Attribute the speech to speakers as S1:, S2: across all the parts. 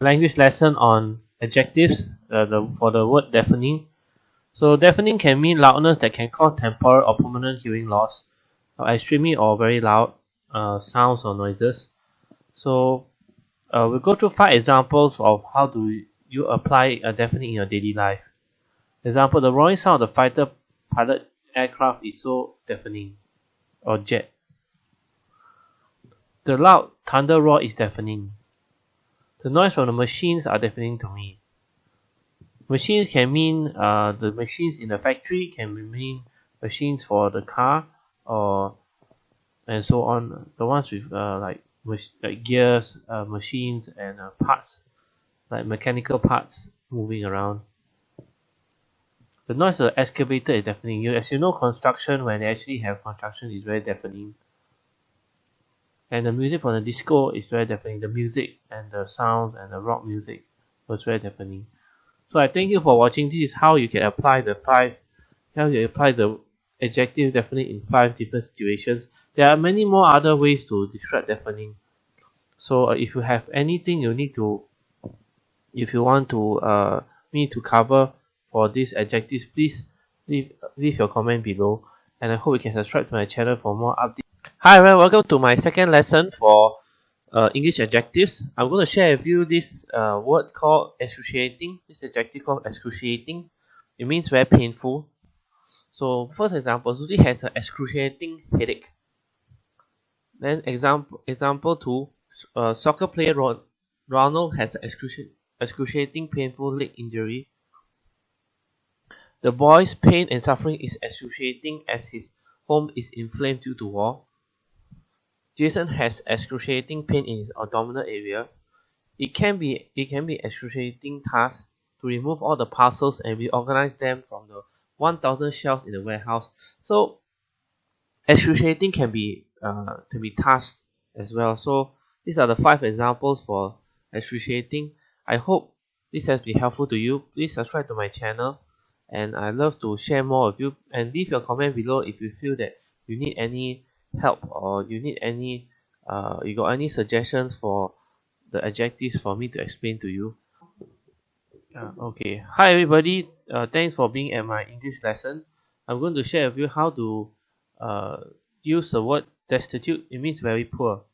S1: language lesson on adjectives uh, the, for the word deafening. So deafening can mean loudness that can cause temporal or permanent hearing loss, or extremely or very loud uh, sounds or noises. So uh, we'll go through five examples of how do you apply a deafening in your daily life. Example, the roaring sound of the fighter pilot aircraft is so deafening, or jet. The loud thunder roar is deafening. The noise from the machines are deafening to me. Machines can mean uh, the machines in the factory can mean machines for the car or and so on. The ones with uh, like like gears, uh, machines, and uh, parts like mechanical parts moving around. The noise of the excavator is deafening. You, as you know, construction when they actually have construction is very deafening and the music for the disco is very deafening the music and the sounds and the rock music was very deafening so I thank you for watching. This is how you can apply the five how you apply the adjective deafening in five different situations. There are many more other ways to describe deafening so uh, if you have anything you need to if you want to uh, me to cover for these adjectives please leave, leave your comment below. And I hope you can subscribe to my channel for more updates Hi everyone, welcome to my second lesson for uh, English adjectives. I'm going to share with you this uh, word called excruciating. This adjective called excruciating. It means very painful. So first example, Susie has an excruciating headache. Then example example two, uh, soccer player Ronald has an excruciating, excruciating painful leg injury. The boy's pain and suffering is excruciating as his home is inflamed due to war. Jason has excruciating pain in his abdominal area. It can be it can be excruciating task to remove all the parcels and reorganize them from the 1000 shelves in the warehouse. So excruciating can be uh, be task as well. So these are the five examples for excruciating. I hope this has been helpful to you. Please subscribe to my channel and I love to share more with you and leave your comment below if you feel that you need any help or you need any uh, you got any suggestions for the adjectives for me to explain to you? Uh, okay. Hi everybody. Uh, thanks for being at my English lesson. I'm going to share with you how to uh, use the word destitute. It means very poor.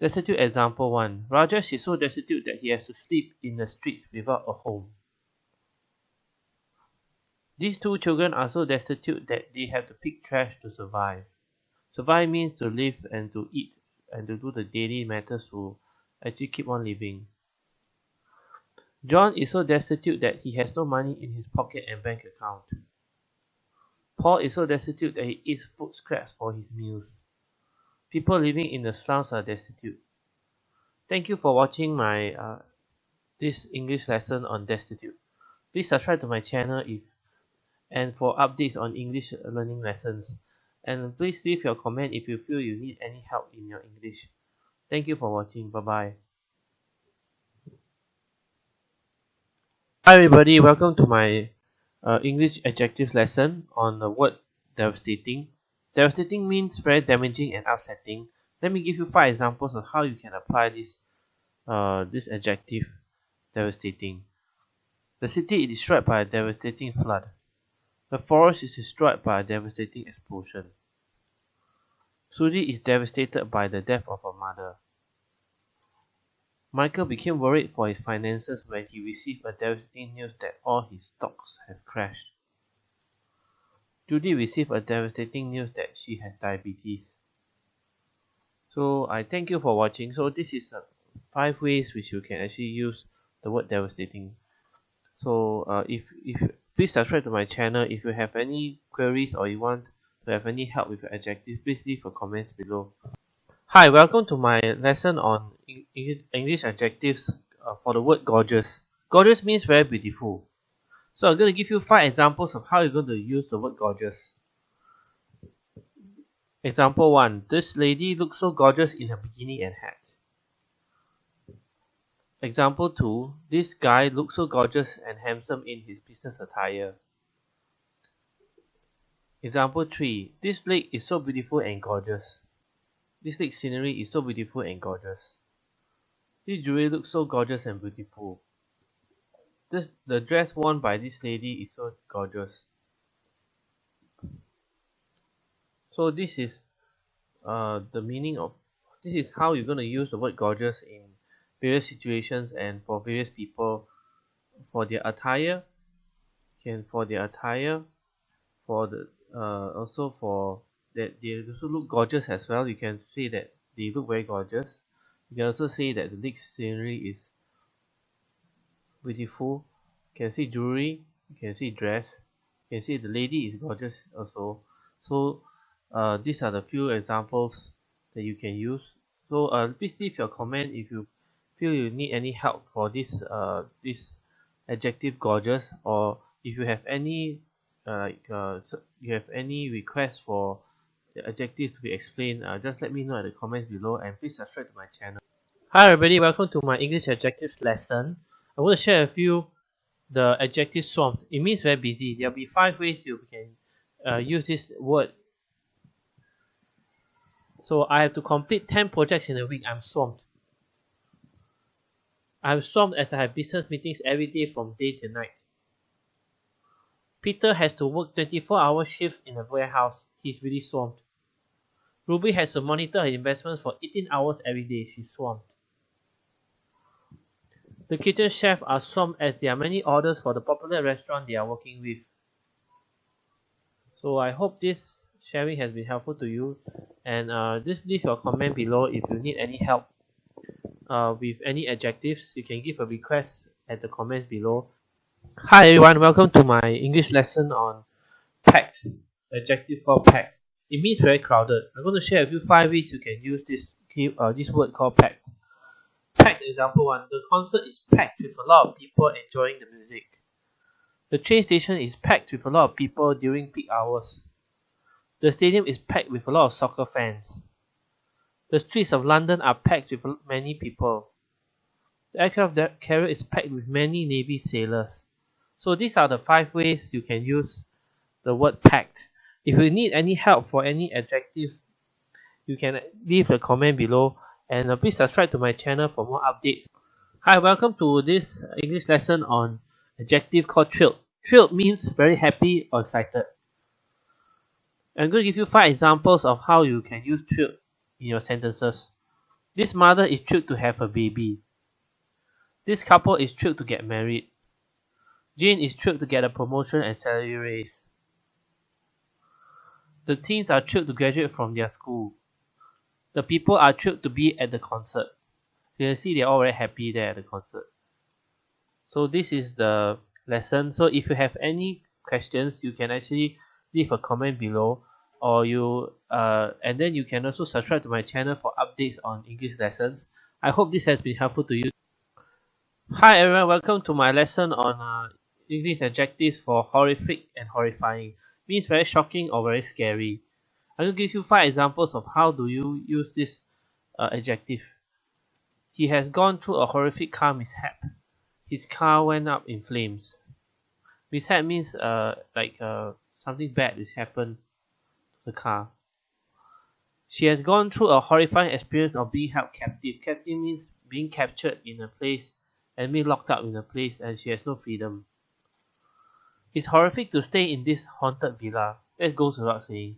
S1: Destitute example 1 Rajesh is so destitute that he has to sleep in the streets without a home. These two children are so destitute that they have to pick trash to survive Survive means to live and to eat and to do the daily matters to actually keep on living. John is so destitute that he has no money in his pocket and bank account. Paul is so destitute that he eats food scraps for his meals. People living in the slums are destitute. Thank you for watching my uh, this English lesson on destitute. Please subscribe to my channel if and for updates on English learning lessons and please leave your comment if you feel you need any help in your English. Thank you for watching. Bye bye. Hi everybody, welcome to my uh, English adjectives lesson on the word devastating. Devastating means very damaging and upsetting. Let me give you five examples of how you can apply this uh, this adjective devastating. The city is destroyed by a devastating flood. The forest is destroyed by a devastating explosion. Susie is devastated by the death of her mother. Michael became worried for his finances when he received a devastating news that all his stocks have crashed. Judy received a devastating news that she has diabetes. So I thank you for watching. So this is uh, five ways which you can actually use the word devastating. So uh, if if Please subscribe to my channel. If you have any queries or you want to have any help with your adjectives, please leave a comment below. Hi, welcome to my lesson on English adjectives uh, for the word gorgeous. Gorgeous means very beautiful. So I'm going to give you five examples of how you're going to use the word gorgeous. Example 1. This lady looks so gorgeous in her bikini and hat. Example 2. This guy looks so gorgeous and handsome in his business attire. Example 3. This lake is so beautiful and gorgeous. This lake scenery is so beautiful and gorgeous. This jewelry looks so gorgeous and beautiful. This the dress worn by this lady is so gorgeous. So this is uh, the meaning of this is how you're going to use the word gorgeous in various situations and for various people for their attire can for their attire for the uh, also for that they also look gorgeous as well. You can say that they look very gorgeous. You can also say that the next scenery is beautiful. You can see jewelry you can see dress you can see the lady is gorgeous also. So uh, these are the few examples that you can use. So uh, please leave your comment if you feel you need any help for this uh, this adjective gorgeous or if you have any uh, uh, you have any request for the adjective to be explained uh, just let me know at the comments below and please subscribe to my channel. Hi everybody. Welcome to my english adjectives lesson. I want to share with you the adjective swamped it means very busy. There'll be five ways you can uh, use this word. So I have to complete 10 projects in a week. I'm swamped. I'm swamped as I have business meetings every day from day to night. Peter has to work 24 hour shifts in a warehouse. He's really swamped. Ruby has to monitor her investments for 18 hours every day. She's swamped. The kitchen chef are swamped as there are many orders for the popular restaurant they are working with. So I hope this sharing has been helpful to you and uh, just leave your comment below if you need any help uh, with any adjectives you can give a request at the comments below. Hi everyone. Welcome to my english lesson on packed adjective called packed. It means very crowded. I'm going to share with you five ways you can use this uh, this word called packed. Packed example one the concert is packed with a lot of people enjoying the music. The train station is packed with a lot of people during peak hours. The stadium is packed with a lot of soccer fans. The streets of London are packed with many people. The aircraft carrier is packed with many Navy sailors. So these are the five ways you can use the word packed. If you need any help for any adjectives, you can leave a comment below and uh, please subscribe to my channel for more updates. Hi, welcome to this English lesson on adjective called thrilled. Thrilled means very happy or excited. I'm going to give you five examples of how you can use thrilled in your sentences. This mother is thrilled to have a baby. This couple is thrilled to get married. Jane is thrilled to get a promotion and salary raise. The teens are thrilled to graduate from their school. The people are thrilled to be at the concert. You can see they're all very happy there at the concert. So this is the lesson. So if you have any questions, you can actually leave a comment below or you uh, and then you can also subscribe to my channel for updates on English lessons. I hope this has been helpful to you. Hi everyone, welcome to my lesson on uh, English adjectives for horrific and horrifying. Means very shocking or very scary. I will give you five examples of how do you use this uh, adjective. He has gone through a horrific car mishap. His car went up in flames. Mishap means uh like uh something bad has happened the car. She has gone through a horrifying experience of being held captive. Captive means being captured in a place and being locked up in a place and she has no freedom. It's horrific to stay in this haunted villa. That goes without saying.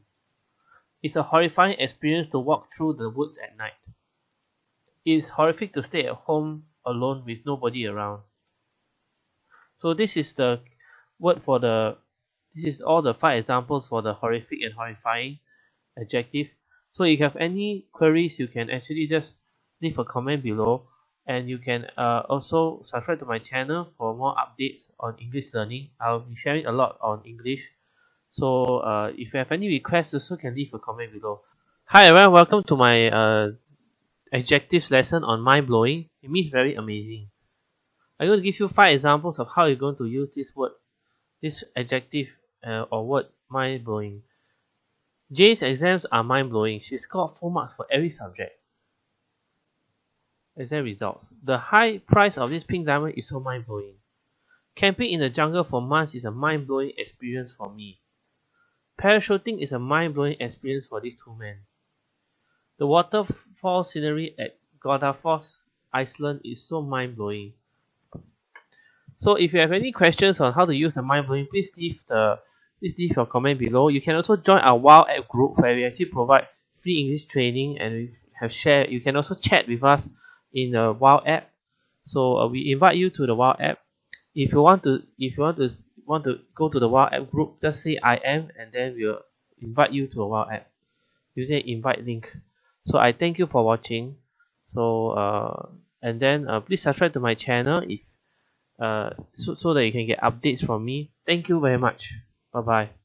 S1: It's a horrifying experience to walk through the woods at night. It is horrific to stay at home alone with nobody around. So this is the word for the this is all the five examples for the horrific and horrifying adjective. So if you have any queries, you can actually just leave a comment below and you can uh, also subscribe to my channel for more updates on English learning. I'll be sharing a lot on English. So uh, if you have any requests, also can leave a comment below. Hi everyone, welcome to my uh, adjectives lesson on mind-blowing. It means very amazing. I'm going to give you five examples of how you're going to use this word, this adjective uh, or word mind blowing. Jane's exams are mind blowing. She scored full marks for every subject. Exam results. The high price of this pink diamond is so mind blowing. Camping in the jungle for months is a mind blowing experience for me. Parachuting is a mind blowing experience for these two men. The waterfall scenery at Godafoss Iceland is so mind-blowing so if you have any questions on how to use the mind-blowing please leave the please leave your comment below. You can also join our WhatsApp group where we actually provide free English training and we have share you can also chat with us in the WhatsApp. So uh, we invite you to the WhatsApp. If you want to if you want to want to go to the WhatsApp group just say I am and then we'll invite you to a WhatsApp using invite link. So I thank you for watching. So uh and then uh, please subscribe to my channel if uh so, so that you can get updates from me. Thank you very much bye bye